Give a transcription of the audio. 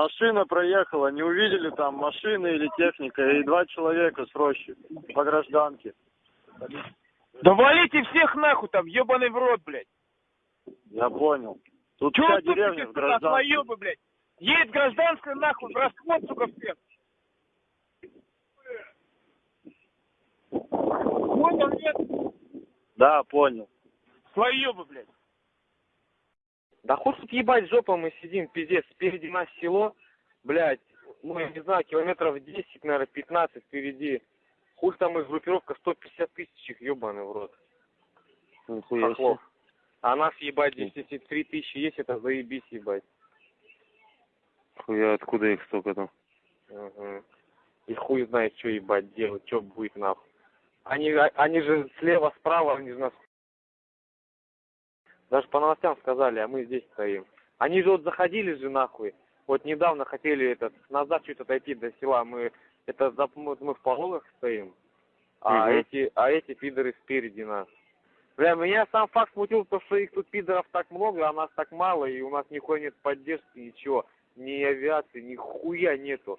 Машина проехала, не увидели там машины или техника, и два человека с рощи по гражданке. Да валите всех нахуй там, ебаный в рот, блядь. Я понял. Тут Чего вся деревня в гражданке. своёбы, блядь? Едет гражданская нахуй, в расход, сука, всех. Понял, нет? Да, понял. Своёбы, блядь. Да хоть тут ебать жопа мы сидим, пиздец, спереди нас село, блядь, ну я не знаю, километров 10, наверное, 15 впереди. Хуй там их группировка 150 тысяч, их ебаный в рот. Нихуя Хохлов. А нас ебать, здесь если 3 тысячи есть, это заебись ебать. Хуя, откуда их столько там? Мгм. И хуй знает, что ебать делать, что будет нахуй. Они, а- они же слева, справа, они же нас... Даже по новостям сказали, а мы здесь стоим. Они же вот заходили же нахуй. Вот недавно хотели этот, назад чуть отойти до села. Мы, это, мы, в пологах стоим. А Мгм. эти, а эти пидоры спереди нас. Бля, меня сам факт смутил, потому что их тут пидоров так много, а нас так мало, и у нас нихуя нет поддержки, ничего. Ни авиации, ни хуя нету.